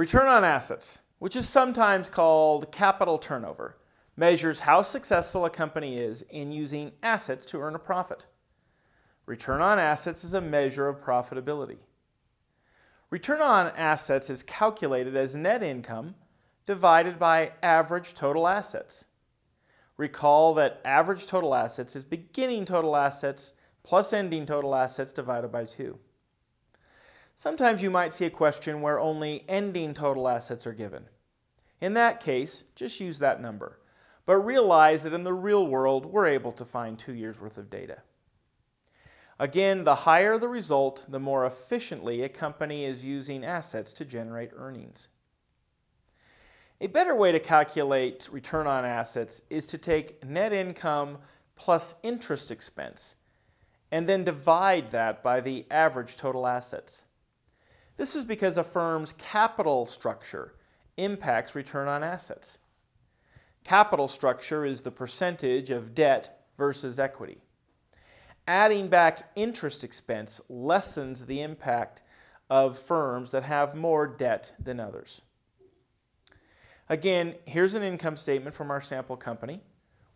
Return on assets, which is sometimes called capital turnover, measures how successful a company is in using assets to earn a profit. Return on assets is a measure of profitability. Return on assets is calculated as net income divided by average total assets. Recall that average total assets is beginning total assets plus ending total assets divided by 2. Sometimes you might see a question where only ending total assets are given. In that case, just use that number, but realize that in the real world, we're able to find two years worth of data. Again, the higher the result, the more efficiently a company is using assets to generate earnings. A better way to calculate return on assets is to take net income plus interest expense and then divide that by the average total assets. This is because a firm's capital structure impacts return on assets. Capital structure is the percentage of debt versus equity. Adding back interest expense lessens the impact of firms that have more debt than others. Again, here's an income statement from our sample company.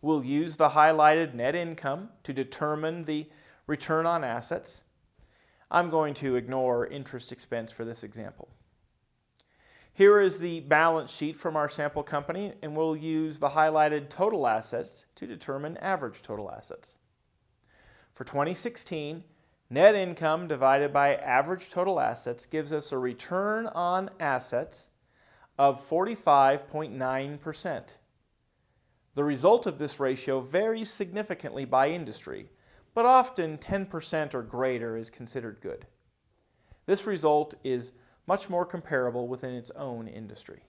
We'll use the highlighted net income to determine the return on assets. I'm going to ignore interest expense for this example. Here is the balance sheet from our sample company, and we'll use the highlighted total assets to determine average total assets. For 2016, net income divided by average total assets gives us a return on assets of 45.9%. The result of this ratio varies significantly by industry, but often 10% or greater is considered good. This result is much more comparable within its own industry.